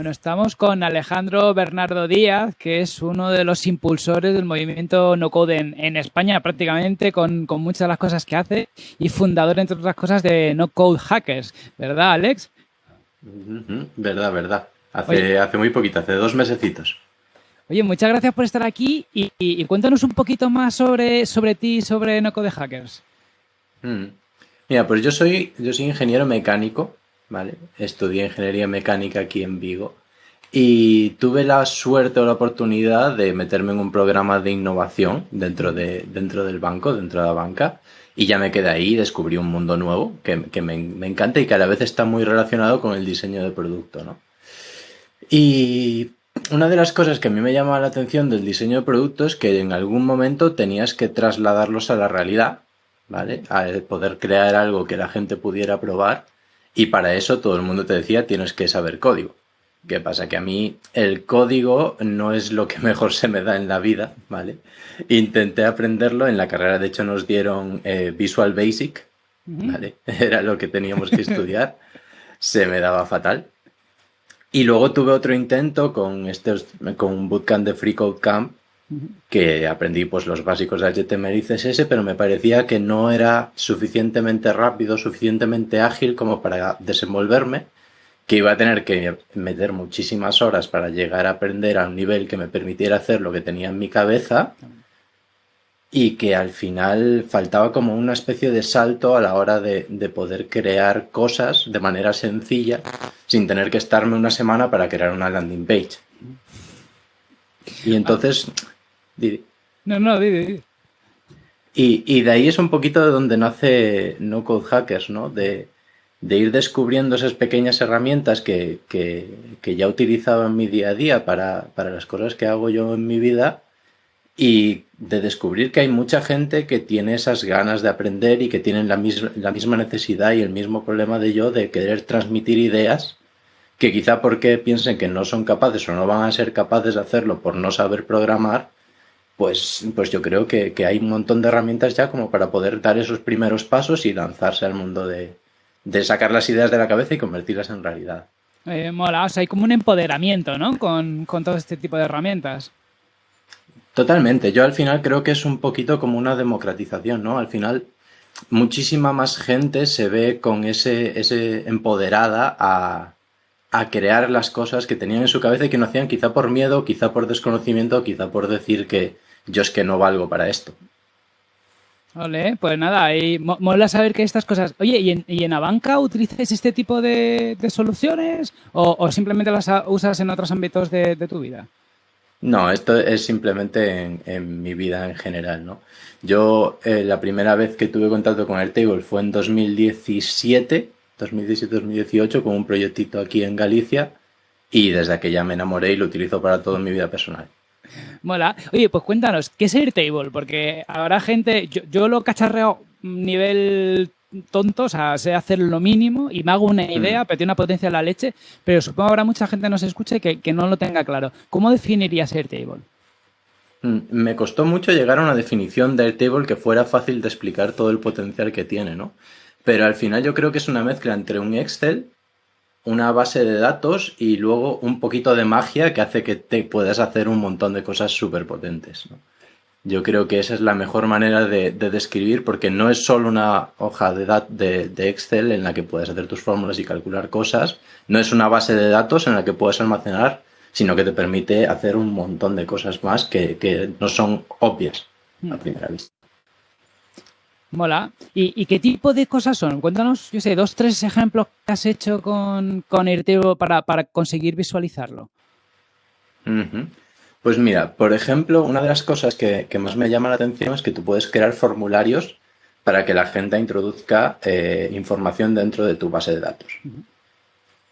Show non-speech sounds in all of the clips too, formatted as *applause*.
Bueno, estamos con Alejandro Bernardo Díaz, que es uno de los impulsores del movimiento no code en, España prácticamente, con, muchas de las cosas que hace y fundador, entre otras cosas, de No Code Hackers, ¿verdad, Alex? Verdad, verdad. Hace, hace muy poquito, hace dos mesecitos. Oye, muchas gracias por estar aquí y, cuéntanos un poquito más sobre, sobre ti y sobre No Code Hackers. Mm. Mira, pues yo soy, yo soy ingeniero mecánico, ¿vale? Estudié ingeniería mecánica aquí en Vigo y tuve la suerte o la oportunidad de meterme en un programa de innovación dentro, de, dentro del banco, dentro de la banca, y ya me quedé ahí y descubrí un mundo nuevo que, me, me, encanta y que a la vez está muy relacionado con el diseño de producto, ¿no? Y una de las cosas que a mí me llama la atención del diseño de productos es que en algún momento tenías que trasladarlos a la realidad, ¿vale? A poder crear algo que la gente pudiera probar y para eso todo el mundo te decía tienes que saber código. ¿Qué pasa? Que a mí el código no es lo que *laughs* mejor se me da en la vida, ¿vale? Intenté aprenderlo, en la carrera de hecho nos dieron eh, Visual Basic, ¿vale? *laughs* Era lo que teníamos que estudiar, se me daba fatal. Y luego tuve otro intento con, este, con un bootcamp de Free Code Camp, que aprendí pues los básicos de HTML y CSS, pero me parecía que no era suficientemente rápido, suficientemente ágil como para desenvolverme, que iba a tener que meter muchísimas horas para llegar a aprender a un nivel que me permitiera hacer lo que tenía en mi cabeza y que al final faltaba como una especie de salto a la hora de, poder crear cosas de manera sencilla sin tener que estarme una semana para crear una landing page. Y entonces... No, no, di, Y, y, de ahí es un poquito de donde nace No Code Hackers, ¿no? De, de ir descubriendo esas pequeñas herramientas que, que, que, ya utilizaba en mi día a día para, para las cosas que hago yo en mi vida y de descubrir que hay mucha gente que tiene esas ganas de aprender y que tienen la, la misma necesidad y el mismo problema de yo de querer transmitir ideas que quizá porque piensen que no son capaces o no van a ser capaces de hacerlo por no saber programar, pues, pues yo creo que, hay un montón de herramientas ya como para poder dar esos primeros pasos y lanzarse al mundo de, sacar las ideas de la cabeza y convertirlas en realidad. Eh, mola, o sea, hay como un empoderamiento, ¿no? Con, con todo este tipo de herramientas. Totalmente. Yo al final creo que es un poquito como una democratización, ¿no? Al final muchísima más gente se ve con ese, ese empoderada a, a crear las cosas que tenían en su cabeza y que no hacían quizá por miedo, quizá por desconocimiento, quizá por decir que yo es que no valgo para esto. Vale, pues nada, ahí mola saber que estas cosas... Oye, ¿y en, y en Abanca utilizas este tipo de, soluciones o, simplemente las usas en otros ámbitos de tu vida? No, esto es simplemente en, mi vida en general, ¿no? Yo eh, la primera vez que tuve contacto con Airtable fue en 2017, 2017-2018, con un proyectito aquí en Galicia y desde aquella me enamoré y lo utilizo para toda mi vida personal. Mola. Oye, pues cuéntanos, ¿qué es Airtable? Porque ahora gente, yo, yo lo cacharreo nivel tonto, o sea, sé hacer lo mínimo y me hago una idea, mm. pero tiene una potencia de la leche, pero supongo que habrá mucha gente que nos escuche que, que no lo tenga claro. ¿Cómo definirías Airtable? Mm, me costó mucho llegar a una definición de Airtable que fuera fácil de explicar todo el potencial que tiene, ¿no? Pero al final yo creo que es una mezcla entre un Excel, una base de datos y luego un poquito de magia que hace que te puedas hacer un montón de cosas súper potentes, ¿no? Yo creo que esa es la mejor manera de, describir porque no es solo una hoja de, de, Excel en la que puedes hacer tus fórmulas y calcular cosas, no es una base de datos en la que puedes almacenar, sino que te permite hacer un montón de cosas más que, no son obvias a hmm. primera vista. Mola. ¿Y, qué tipo de cosas son? Cuéntanos, yo sé, dos, tres ejemplos que has hecho con, con para, para conseguir visualizarlo. Pues mira, por ejemplo, una de las cosas que, más me llama la atención es que tú puedes crear formularios para que la gente introduzca eh, información dentro de tu base de datos.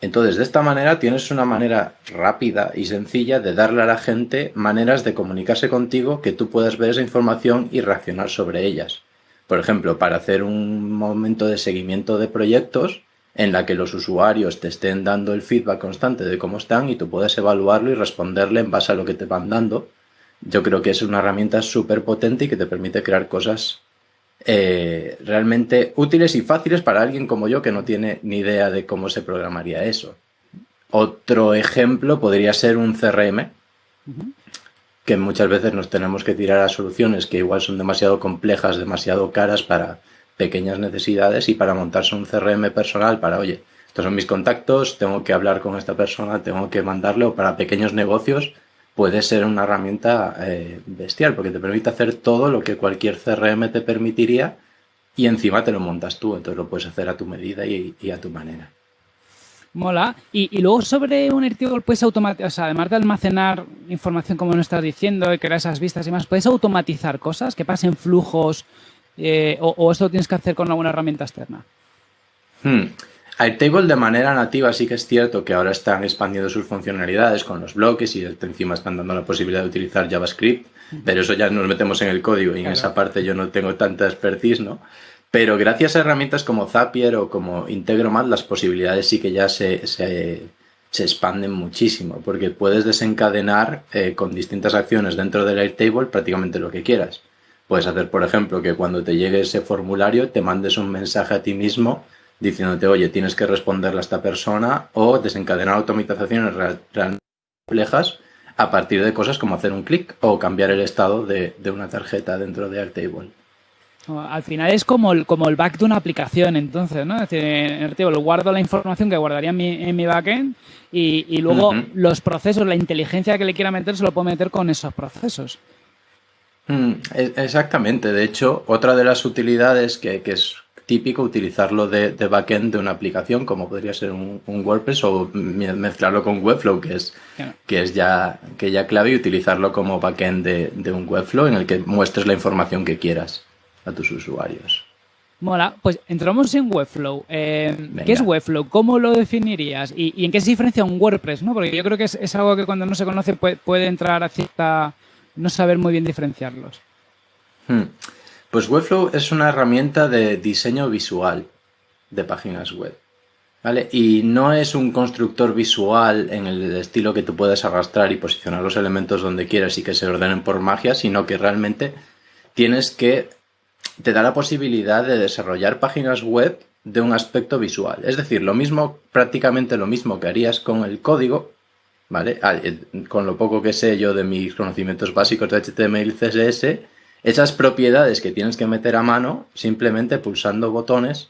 Entonces, de esta manera tienes una manera rápida y sencilla de darle a la gente maneras de comunicarse contigo que tú puedas ver esa información y reaccionar sobre ellas. Por ejemplo, para hacer un momento de seguimiento de proyectos, en la que los usuarios te estén dando el feedback constante de cómo están y tú puedes evaluarlo y responderle en base a lo que te van dando. Yo creo que es una herramienta súper potente y que te permite crear cosas eh, realmente útiles y fáciles para alguien como yo que no tiene ni idea de cómo se programaría eso. Otro ejemplo podría ser un CRM, que muchas veces nos tenemos que tirar a soluciones que igual son demasiado complejas, demasiado caras para pequeñas necesidades y para montarse un CRM personal para, oye, estos son mis contactos, tengo que hablar con esta persona, tengo que mandarle o para pequeños negocios puede ser una herramienta eh, bestial porque te permite hacer todo lo que cualquier CRM te permitiría y encima te lo montas tú, entonces lo puedes hacer a tu medida y, a tu manera. Mola. Y, luego sobre un Airtable puedes automatizar, o sea, además de almacenar información como nos estás diciendo y crear esas vistas y más, puedes automatizar cosas que pasen flujos eh, o, esto lo tienes que hacer con alguna herramienta externa. Hmm. Airtable de manera nativa sí que es cierto que ahora están expandiendo sus funcionalidades con los bloques y encima están dando la posibilidad de utilizar JavaScript, pero eso ya nos metemos en el código y en esa parte yo no tengo tanta expertise, ¿no? Pero gracias a herramientas como Zapier o como Integromat, las posibilidades sí que ya se, se, expanden muchísimo, porque puedes desencadenar eh, con distintas acciones dentro del Airtable prácticamente lo que quieras. Puedes hacer, por ejemplo, que cuando te llegue ese formulario te mandes un mensaje a ti mismo diciéndote, oye, tienes que responderle a esta persona o desencadenar automatizaciones realmente complejas a partir de cosas como hacer un clic o cambiar el estado de, una tarjeta dentro de Airtable. Al final es como el, como el back de una aplicación, entonces, ¿no? Es decir, en guardo la información que guardaría en mi, en mi backend y, luego los procesos, la inteligencia que le quiera meter, se lo puedo meter con esos procesos. Mm, e, exactamente. De hecho, otra de las utilidades que, es típico utilizarlo de, backend de una aplicación, como podría ser un, WordPress, o mezclarlo con Webflow, que es, que es ya, que ya clave, y utilizarlo como backend de, un Webflow en el que muestres la información que quieras a tus usuarios. Mola, pues entramos en Webflow. Eh, ¿Qué es Webflow? ¿Cómo lo definirías? ¿Y, en qué se diferencia un WordPress? ¿no? Porque yo creo que es, algo que cuando no se conoce puede entrar a cierta no saber muy bien diferenciarlos. Hmm. Pues Webflow es una herramienta de diseño visual de páginas web. ¿Vale? Y no es un constructor visual en el estilo que tú puedes arrastrar y posicionar los elementos donde quieras y que se ordenen por magia, sino que realmente tienes que te da la posibilidad de desarrollar páginas web de un aspecto visual. Es decir, lo mismo, prácticamente lo mismo que harías con el código, ¿vale? Ah, eh, con lo poco que sé yo de mis conocimientos básicos de HTML y CSS, esas propiedades que tienes que meter a mano, simplemente pulsando botones,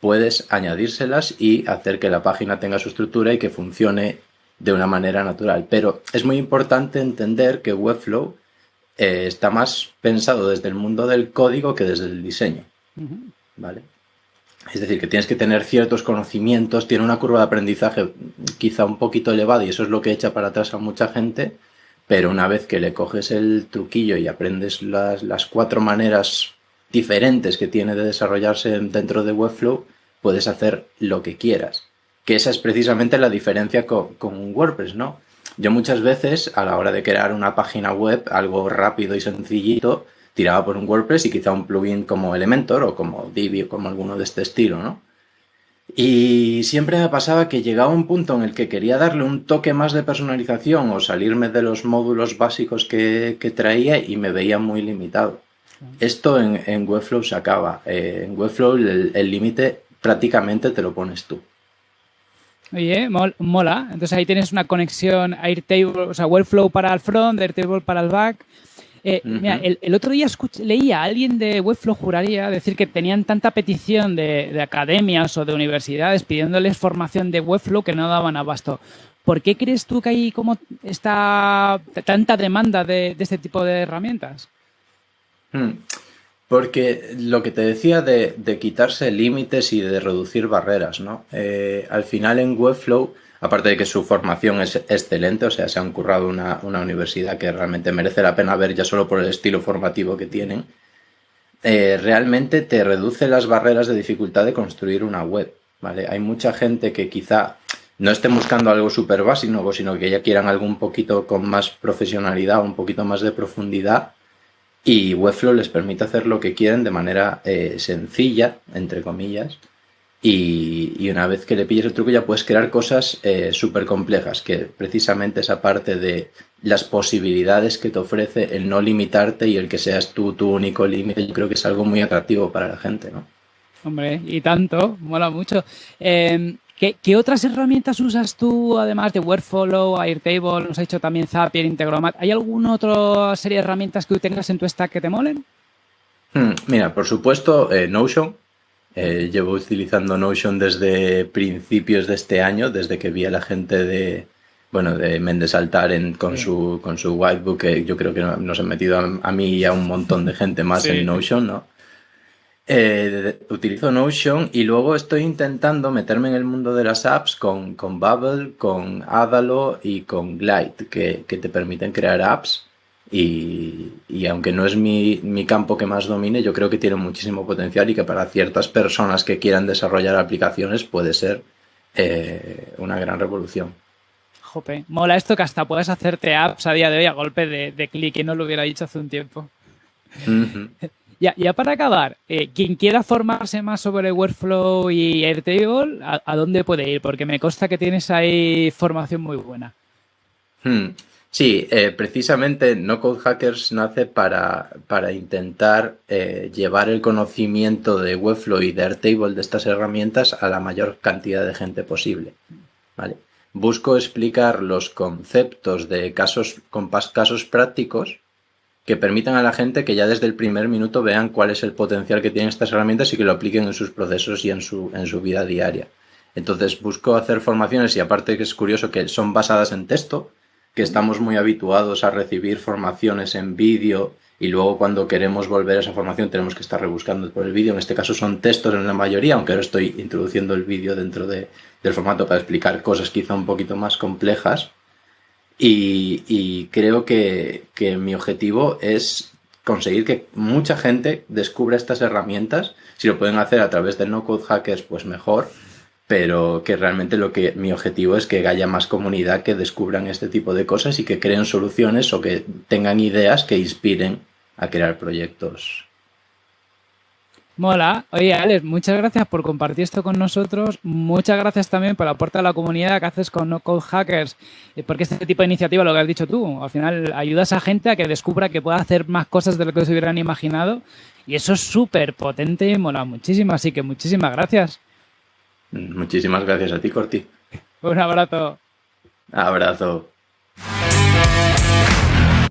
puedes añadírselas y hacer que la página tenga su estructura y que funcione de una manera natural. Pero es muy importante entender que Webflow eh, está más pensado desde el mundo del código que desde el diseño. ¿Vale? Es decir, que tienes que tener ciertos conocimientos, tiene una curva de aprendizaje quizá un poquito elevada y eso es lo que echa para atrás a mucha gente, pero una vez que le coges el truquillo y aprendes las, cuatro maneras diferentes que tiene de desarrollarse dentro de Webflow, puedes hacer lo que quieras. Que esa es precisamente la diferencia con, con WordPress, ¿no? Yo muchas veces, a la hora de crear una página web, algo rápido y sencillito, tiraba por un WordPress y quizá un plugin como Elementor o como Divi o como alguno de este estilo, ¿no? Y siempre me pasaba que llegaba un punto en el que quería darle un toque más de personalización o salirme de los módulos básicos que, traía y me veía muy limitado. Esto en, Webflow se acaba. Eh, en Webflow el límite prácticamente te lo pones tú. Oye, mola. Entonces ahí tienes una conexión Airtable, o sea, Webflow para el front, Airtable para el back. Eh, mira, el, otro día leía a alguien de Webflow, juraría, decir que tenían tanta petición de, academias o de universidades pidiéndoles formación de Webflow que no daban abasto. ¿Por qué crees tú que hay como esta tanta demanda de, este tipo de herramientas? Hmm. Porque lo que te decía de, quitarse límites y de reducir barreras, ¿no? Eh, al final en Webflow aparte de que su formación es excelente, o sea, se han currado una, universidad que realmente merece la pena ver ya solo por el estilo formativo que tienen, eh, realmente te reduce las barreras de dificultad de construir una web, ¿vale? Hay mucha gente que quizá no esté buscando algo súper básico, sino que ya quieran algo un poquito con más profesionalidad, un poquito más de profundidad, y Webflow les permite hacer lo que quieren de manera eh, sencilla, entre comillas, y, una vez que le pilles el truco ya puedes crear cosas eh, súper complejas, que precisamente esa parte de las posibilidades que te ofrece el no limitarte y el que seas tú tu único límite, yo creo que es algo muy atractivo para la gente, ¿no? Hombre, y tanto, mola mucho. Em, ¿Qué, otras herramientas usas tú, además de Workflow, Airtable, nos ha dicho también Zapier, Integromat? ¿Hay alguna otra serie de herramientas que tú tengas en tu stack que te molen? Hmm, mira, por supuesto, eh, Notion. Eh, llevo utilizando Notion desde principios de este año, desde que vi a la gente de, bueno, de Méndez Altar en, con, su, con su whitebook, que yo creo que nos han metido a, mí y a un montón de gente más en Notion, ¿no? Eh, utilizo Notion y luego estoy intentando meterme en el mundo de las apps con, con Bubble, con Adalo y con Glide, que, te permiten crear apps. Y, aunque no es mi, campo que más domine, yo creo que tiene muchísimo potencial y que para ciertas personas que quieran desarrollar aplicaciones puede ser eh, una gran revolución. Jope, mola esto que hasta puedes hacerte apps a día de hoy a golpe de, clic y no lo hubiera dicho hace un tiempo. *laughs* Ya, para acabar, eh, quien quiera formarse más sobre Workflow y Airtable, ¿a, dónde puede ir? Porque me consta que tienes ahí formación muy buena. Hmm. Sí, eh, precisamente No Code Hackers nace para, para intentar eh, llevar el conocimiento de Webflow y de Airtable de estas herramientas a la mayor cantidad de gente posible. ¿vale? Busco explicar los conceptos de casos con casos prácticos que permitan a la gente que ya desde el primer minuto vean cuál es el potencial que tienen estas herramientas y que lo apliquen en sus procesos y en su, en su vida diaria. Entonces busco hacer formaciones y aparte que es curioso que son basadas en texto, que estamos muy habituados a recibir formaciones en vídeo y luego cuando queremos volver a esa formación tenemos que estar rebuscando por el vídeo. En este caso son textos en la mayoría, aunque ahora estoy introduciendo el vídeo dentro de, del formato para explicar cosas quizá un poquito más complejas. Y, creo que, mi objetivo es conseguir que mucha gente descubra estas herramientas. Si lo pueden hacer a través de no code hackers, pues mejor. Pero que realmente lo que mi objetivo es que haya más comunidad que descubran este tipo de cosas y que creen soluciones o que tengan ideas que inspiren a crear proyectos Mola. Oye, Alex, muchas gracias por compartir esto con nosotros. Muchas gracias también por la aporte a la comunidad que haces con No Code Hackers, eh, porque este tipo de iniciativa, lo que has dicho tú, al final ayudas a gente a que descubra que puede hacer más cosas de lo que se hubieran imaginado. Y eso es súper potente y mola muchísimo. Así que muchísimas gracias. Muchísimas gracias a ti, Corti. Un abrazo. Abrazo.